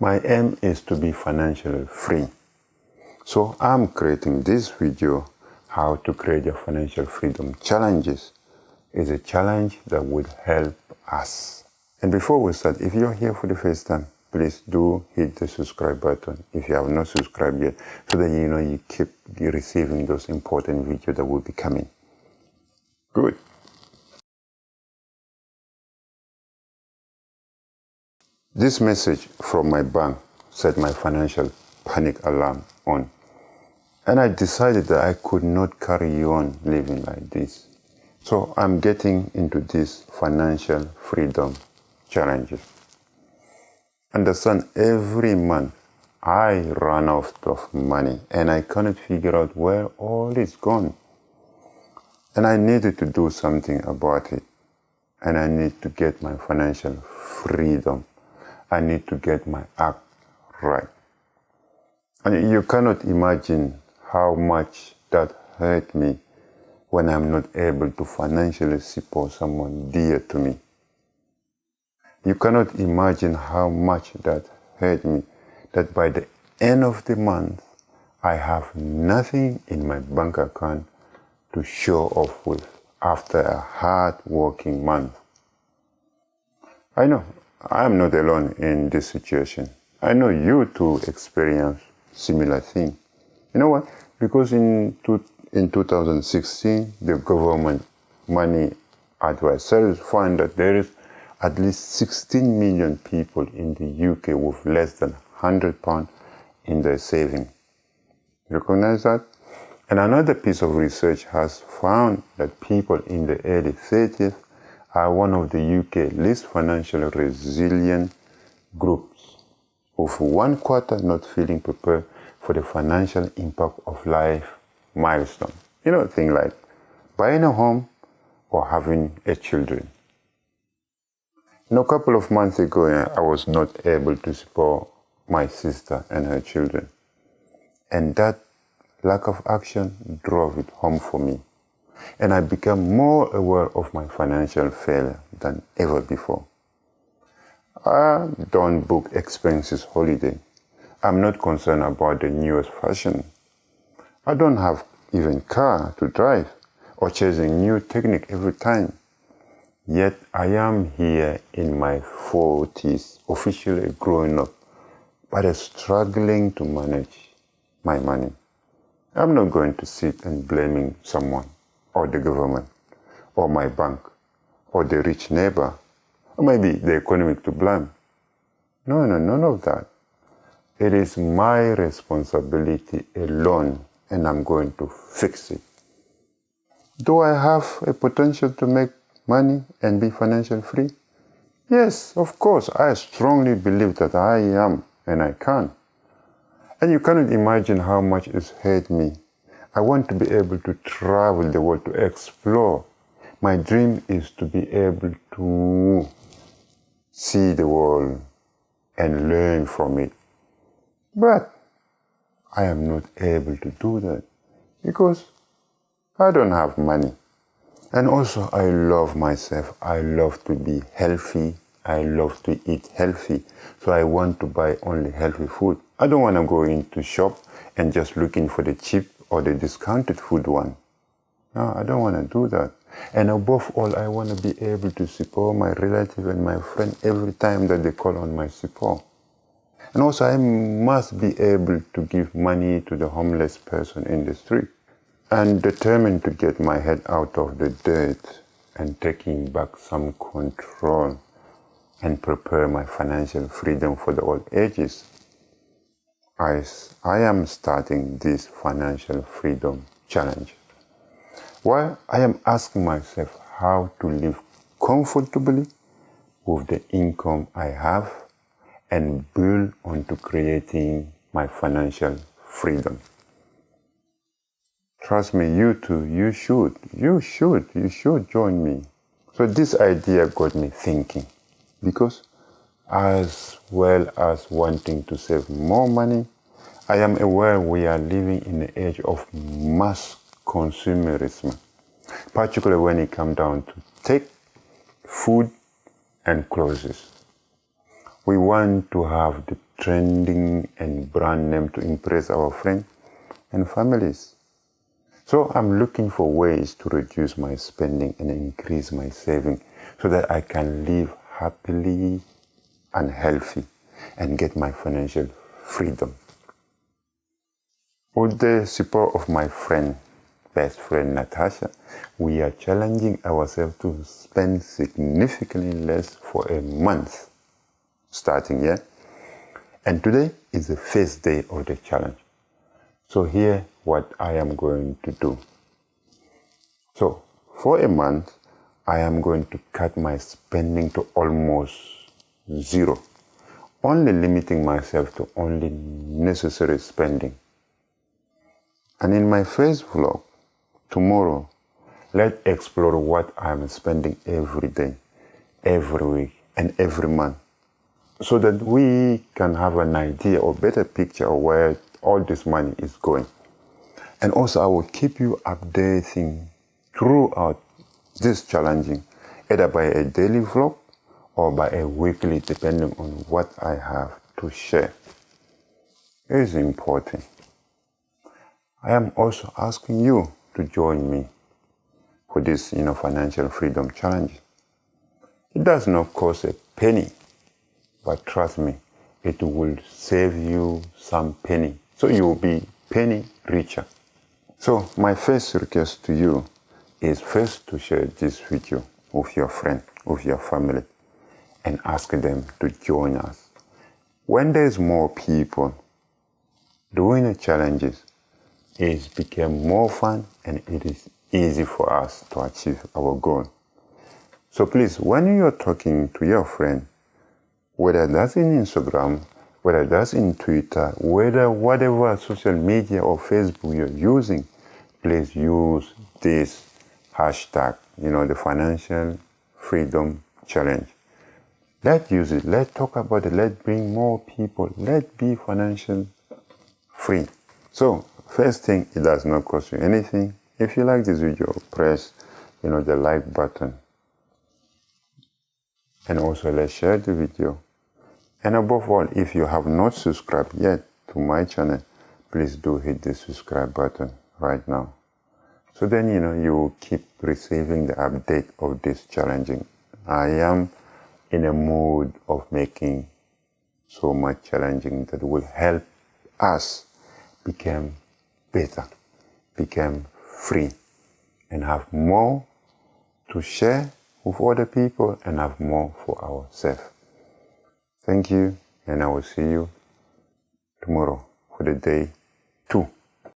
My aim is to be financially free. So I'm creating this video, how to create your financial freedom challenges. is a challenge that will help us. And before we start, if you're here for the first time, please do hit the subscribe button if you have not subscribed yet, so that you know you keep receiving those important videos that will be coming. Good. This message from my bank set my financial panic alarm on. And I decided that I could not carry on living like this. So I'm getting into this financial freedom challenges. Understand every month I run out of money and I cannot figure out where all is gone. And I needed to do something about it. And I need to get my financial freedom. I need to get my act right. And you cannot imagine how much that hurt me when I'm not able to financially support someone dear to me. You cannot imagine how much that hurt me that by the end of the month, I have nothing in my bank account to show off with after a hard working month. I know I am not alone in this situation. I know you too experience similar thing. You know what? Because in two, in 2016, the government money advisors find that there is at least 16 million people in the UK with less than 100 pounds in their saving. Recognize that? And another piece of research has found that people in the early 30s are one of the UK least financially resilient groups, with one quarter not feeling prepared for the financial impact of life milestone. You know, things like buying a home or having a children. You know, a couple of months ago, I was not able to support my sister and her children. And that lack of action drove it home for me and I became more aware of my financial failure than ever before. I don't book expenses holiday. I'm not concerned about the newest fashion. I don't have even car to drive or chasing new technique every time. Yet I am here in my 40s, officially growing up, but struggling to manage my money. I'm not going to sit and blaming someone or the government or my bank or the rich neighbor or maybe the economic to blame. No, no, none of that. It is my responsibility alone and I'm going to fix it. Do I have a potential to make money and be financially free? Yes, of course. I strongly believe that I am and I can. And you cannot imagine how much it's hurt me I want to be able to travel the world to explore. My dream is to be able to see the world and learn from it. But I am not able to do that because I don't have money. And also, I love myself. I love to be healthy. I love to eat healthy. So I want to buy only healthy food. I don't want to go into shop and just looking for the cheap or the discounted food one. No, I don't want to do that. And above all, I want to be able to support my relative and my friend every time that they call on my support. And also, I must be able to give money to the homeless person in the street. And determined to get my head out of the dirt and taking back some control and prepare my financial freedom for the old ages. I, I am starting this financial freedom challenge. While I am asking myself how to live comfortably with the income I have and build onto creating my financial freedom. Trust me, you too, you should, you should, you should join me. So this idea got me thinking because as well as wanting to save more money, I am aware we are living in the age of mass consumerism, particularly when it comes down to tech, food, and clothes. We want to have the trending and brand name to impress our friends and families. So I'm looking for ways to reduce my spending and increase my saving so that I can live happily and healthy and get my financial freedom. With the support of my friend, best friend Natasha, we are challenging ourselves to spend significantly less for a month starting here. And today is the first day of the challenge. So here what I am going to do. So for a month, I am going to cut my spending to almost zero, only limiting myself to only necessary spending. And in my first vlog, tomorrow, let's explore what I'm spending every day, every week, and every month so that we can have an idea or better picture of where all this money is going. And also I will keep you updating throughout this challenging, either by a daily vlog or by a weekly, depending on what I have to share. Is important. I am also asking you to join me for this, you know, financial freedom challenge. It does not cost a penny but trust me, it will save you some penny. So you will be penny richer. So my first request to you is first to share this video with your friend, with your family, and ask them to join us. When there's more people doing the challenges, it became more fun and it is easy for us to achieve our goal. So please, when you're talking to your friend, whether that's in Instagram, whether that's in Twitter, whether whatever social media or Facebook you're using, please use this hashtag, you know, the Financial Freedom Challenge. Let's use it. Let's talk about it. Let's bring more people. Let's be financial free. So, first thing, it does not cost you anything. If you like this video, press, you know, the like button. And also let's share the video and above all, if you have not subscribed yet to my channel, please do hit the subscribe button right now. So then, you know, you will keep receiving the update of this challenging. I am in a mood of making so much challenging that will help us become better, become free, and have more to share with other people and have more for ourselves. Thank you, and I will see you tomorrow for the day two.